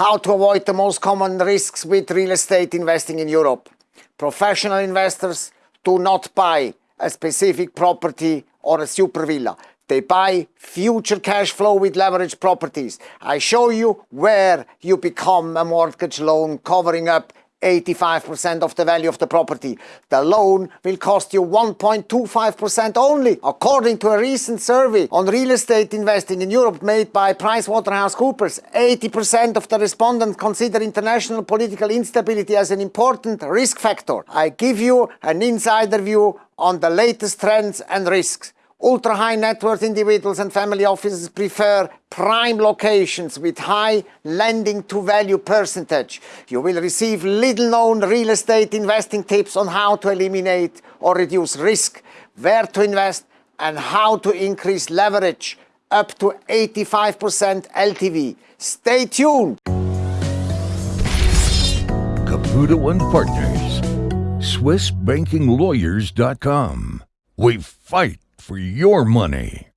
How to avoid the most common risks with real estate investing in Europe. Professional investors do not buy a specific property or a super villa. They buy future cash flow with leveraged properties. I show you where you become a mortgage loan covering up 85% of the value of the property. The loan will cost you 1.25% only. According to a recent survey on real estate investing in Europe made by PricewaterhouseCoopers, 80% of the respondents consider international political instability as an important risk factor. I give you an insider view on the latest trends and risks. Ultra high net worth individuals and family offices prefer prime locations with high lending to value percentage. You will receive little known real estate investing tips on how to eliminate or reduce risk, where to invest and how to increase leverage up to 85% LTV. Stay tuned. Caputo and Partners. SwissBankingLawyers.com. We fight for your money.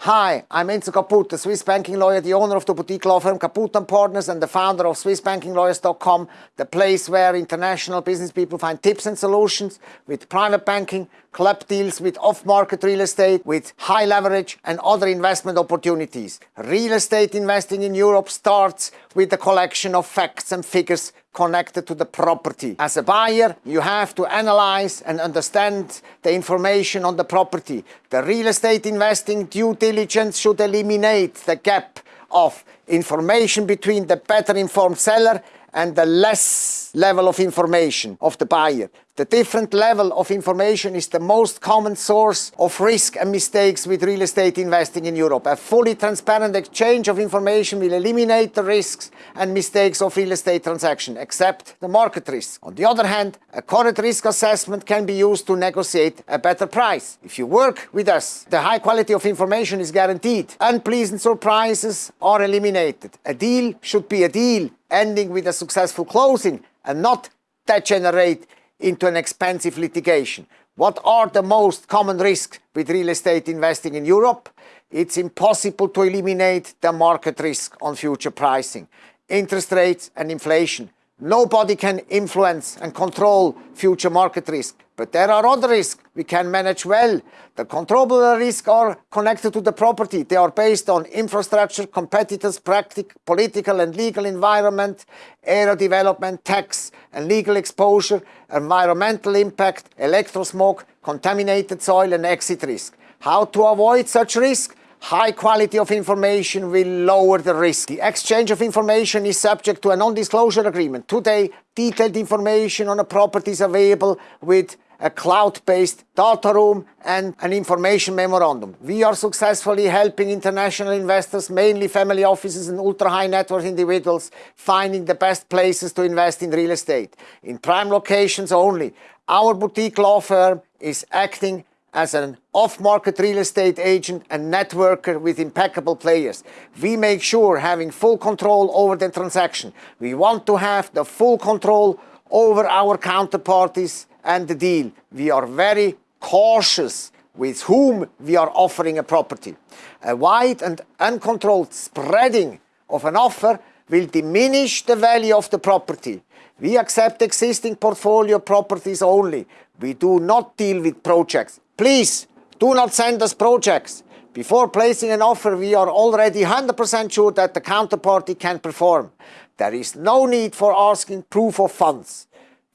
Hi, I'm Enzo Caputo, Swiss banking lawyer, the owner of the boutique law firm Caputo & Partners and the founder of SwissBankingLawyers.com, the place where international business people find tips and solutions with private banking, club deals with off-market real estate, with high leverage and other investment opportunities. Real estate investing in Europe starts with the collection of facts and figures connected to the property. As a buyer, you have to analyze and understand the information on the property. The real estate investing due diligence should eliminate the gap of information between the better informed seller and the less level of information of the buyer. The different level of information is the most common source of risk and mistakes with real estate investing in Europe. A fully transparent exchange of information will eliminate the risks and mistakes of real estate transaction, except the market risk. On the other hand, a correct risk assessment can be used to negotiate a better price. If you work with us, the high quality of information is guaranteed. Unpleasant surprises are eliminated. A deal should be a deal ending with a successful closing and not degenerate into an expensive litigation. What are the most common risks with real estate investing in Europe? It's impossible to eliminate the market risk on future pricing, interest rates and inflation. Nobody can influence and control future market risk, but there are other risks we can manage well. The controllable risks are connected to the property. They are based on infrastructure, competitors, practic, political and legal environment, area development, tax and legal exposure, environmental impact, electrosmog, contaminated soil and exit risk. How to avoid such risk? High quality of information will lower the risk. The exchange of information is subject to a non-disclosure agreement. Today, detailed information on a property is available with a cloud-based data room and an information memorandum. We are successfully helping international investors, mainly family offices and ultra-high net worth individuals, finding the best places to invest in real estate. In prime locations only. Our boutique law firm is acting as an off-market real estate agent and networker with impeccable players. We make sure having full control over the transaction. We want to have the full control over our counterparties and the deal. We are very cautious with whom we are offering a property. A wide and uncontrolled spreading of an offer will diminish the value of the property. We accept existing portfolio properties only. We do not deal with projects. Please do not send us projects. Before placing an offer, we are already 100% sure that the counterparty can perform. There is no need for asking proof of funds.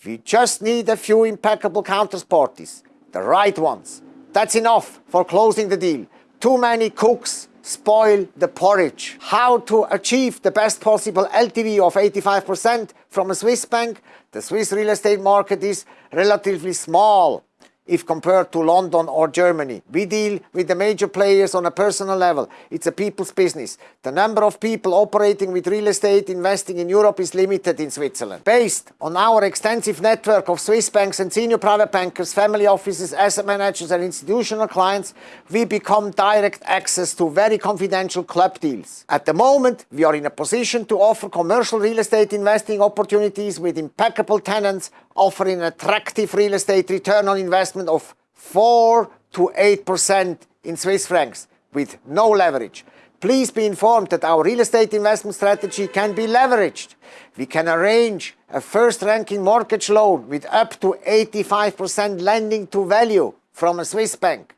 We just need a few impeccable counterparties, the right ones. That's enough for closing the deal. Too many cooks spoil the porridge. How to achieve the best possible LTV of 85% from a Swiss bank? The Swiss real estate market is relatively small if compared to London or Germany. We deal with the major players on a personal level. It's a people's business. The number of people operating with real estate investing in Europe is limited in Switzerland. Based on our extensive network of Swiss banks and senior private bankers, family offices, asset managers and institutional clients, we become direct access to very confidential club deals. At the moment, we are in a position to offer commercial real estate investing opportunities with impeccable tenants offering an attractive real estate return on investment of 4 to 8% in Swiss francs with no leverage. Please be informed that our real estate investment strategy can be leveraged. We can arrange a first-ranking mortgage loan with up to 85% lending to value from a Swiss bank.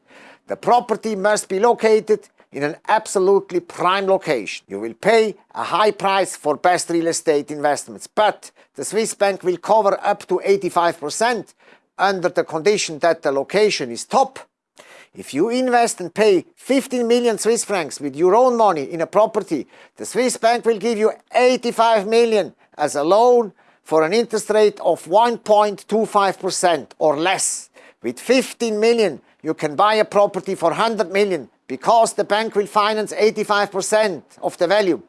The property must be located in an absolutely prime location. You will pay a high price for best real estate investments, but the Swiss bank will cover up to 85% under the condition that the location is top. If you invest and pay 15 million Swiss francs with your own money in a property, the Swiss bank will give you 85 million as a loan for an interest rate of 1.25% or less. With 15 million, you can buy a property for 100 million because the bank will finance 85% of the value.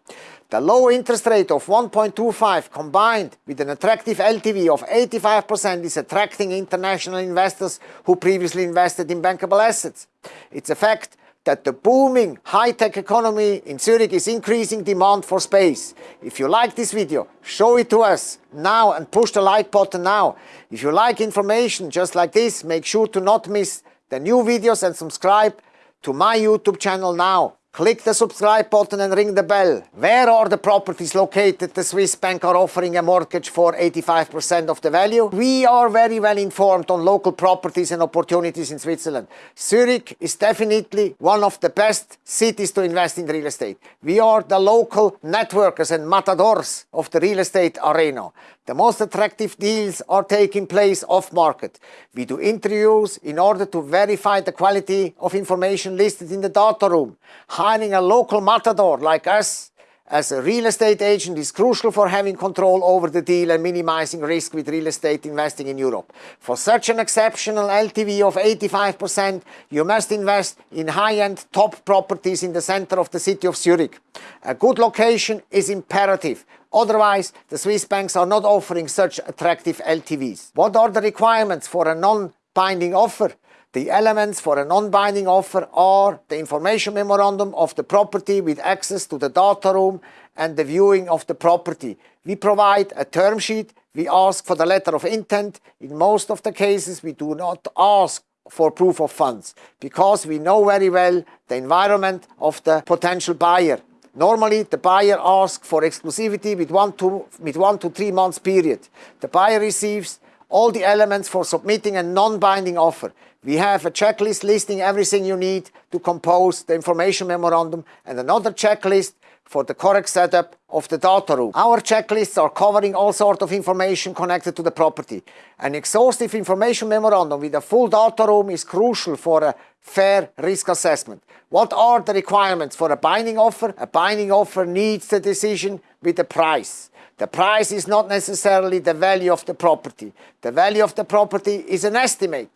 The low interest rate of 1.25 combined with an attractive LTV of 85% is attracting international investors who previously invested in bankable assets. It's a fact that the booming high-tech economy in Zurich is increasing demand for space. If you like this video, show it to us now and push the like button now. If you like information just like this, make sure to not miss the new videos and subscribe to my YouTube channel now. Click the subscribe button and ring the bell. Where are the properties located the Swiss bank are offering a mortgage for 85% of the value? We are very well informed on local properties and opportunities in Switzerland. Zurich is definitely one of the best cities to invest in real estate. We are the local networkers and matadors of the real estate arena. The most attractive deals are taking place off market. We do interviews in order to verify the quality of information listed in the data room. Hiring a local matador like us as a real estate agent is crucial for having control over the deal and minimizing risk with real estate investing in Europe. For such an exceptional LTV of 85%, you must invest in high-end top properties in the center of the city of Zurich. A good location is imperative Otherwise, the Swiss banks are not offering such attractive LTVs. What are the requirements for a non-binding offer? The elements for a non-binding offer are the information memorandum of the property with access to the data room and the viewing of the property. We provide a term sheet. We ask for the letter of intent. In most of the cases, we do not ask for proof of funds because we know very well the environment of the potential buyer. Normally, the buyer asks for exclusivity with one, to, with one to three months period. The buyer receives all the elements for submitting a non-binding offer. We have a checklist listing everything you need to compose the information memorandum and another checklist for the correct setup of the data room. Our checklists are covering all sorts of information connected to the property. An exhaustive information memorandum with a full data room is crucial for a fair risk assessment. What are the requirements for a binding offer? A binding offer needs the decision with the price. The price is not necessarily the value of the property. The value of the property is an estimate.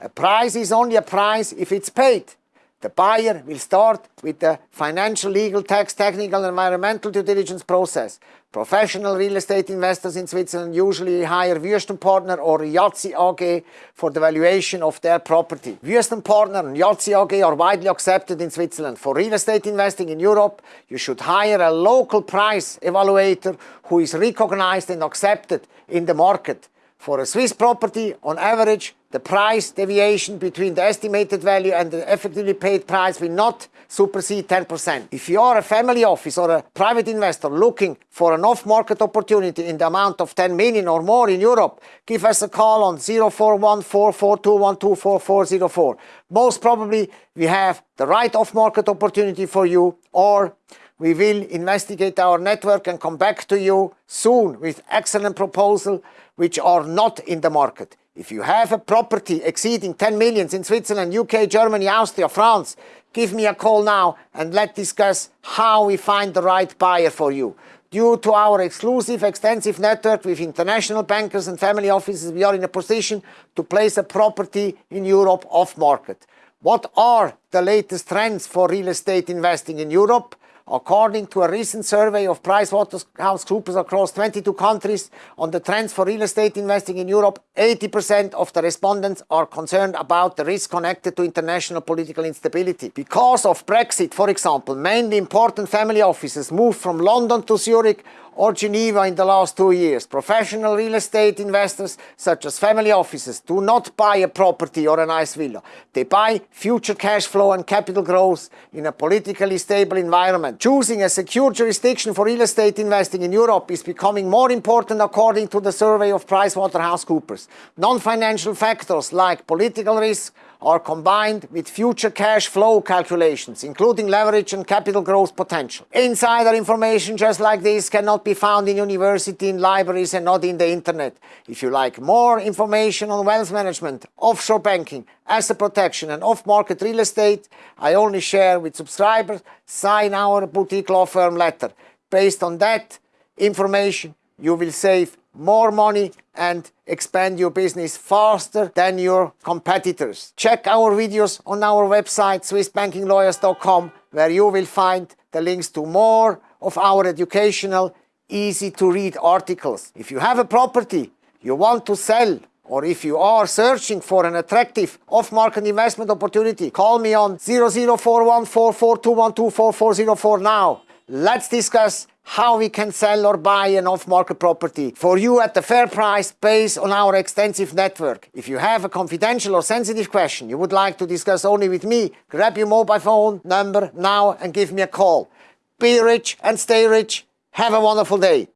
A price is only a price if it's paid. The buyer will start with the financial, legal, tax, technical, environmental due diligence process. Professional real estate investors in Switzerland usually hire Wüest & Partner or IAZI AG for the valuation of their property. Wüest & Partner and IAZI AG are widely accepted in Switzerland. For real estate investing in Europe, you should hire a local price evaluator who is recognized and accepted in the market. For a Swiss property, on average, the price deviation between the estimated value and the effectively paid price will not supersede 10%. If you are a family office or a private investor looking for an off-market opportunity in the amount of 10 million or more in Europe, give us a call on 041442124404. Most probably we have the right off-market opportunity for you or we will investigate our network and come back to you soon with excellent proposal which are not in the market. If you have a property exceeding 10 millions in Switzerland, UK, Germany, Austria, France, give me a call now and let's discuss how we find the right buyer for you. Due to our exclusive, extensive network with international bankers and family offices, we are in a position to place a property in Europe off market. What are the latest trends for real estate investing in Europe? According to a recent survey of PricewaterhouseCoopers across 22 countries on the trends for real estate investing in Europe, 80% of the respondents are concerned about the risk connected to international political instability. Because of Brexit, for example, mainly important family offices moved from London to Zurich or Geneva in the last two years. Professional real estate investors, such as family offices, do not buy a property or a nice villa. They buy future cash flow and capital growth in a politically stable environment. Choosing a secure jurisdiction for real estate investing in Europe is becoming more important according to the survey of PricewaterhouseCoopers. Non-financial factors like political risk, are combined with future cash flow calculations, including leverage and capital growth potential. Insider information just like this cannot be found in university, in libraries and not in the internet. If you like more information on wealth management, offshore banking, asset protection and off-market real estate, I only share with subscribers, sign our boutique law firm letter. Based on that information, you will save more money and expand your business faster than your competitors. Check our videos on our website swissbankinglawyers.com where you will find the links to more of our educational, easy to read articles. If you have a property you want to sell or if you are searching for an attractive off-market investment opportunity, call me on 00414421244404 now. Let's discuss how we can sell or buy an off-market property for you at a fair price based on our extensive network. If you have a confidential or sensitive question you would like to discuss only with me, grab your mobile phone number now and give me a call. Be rich and stay rich. Have a wonderful day.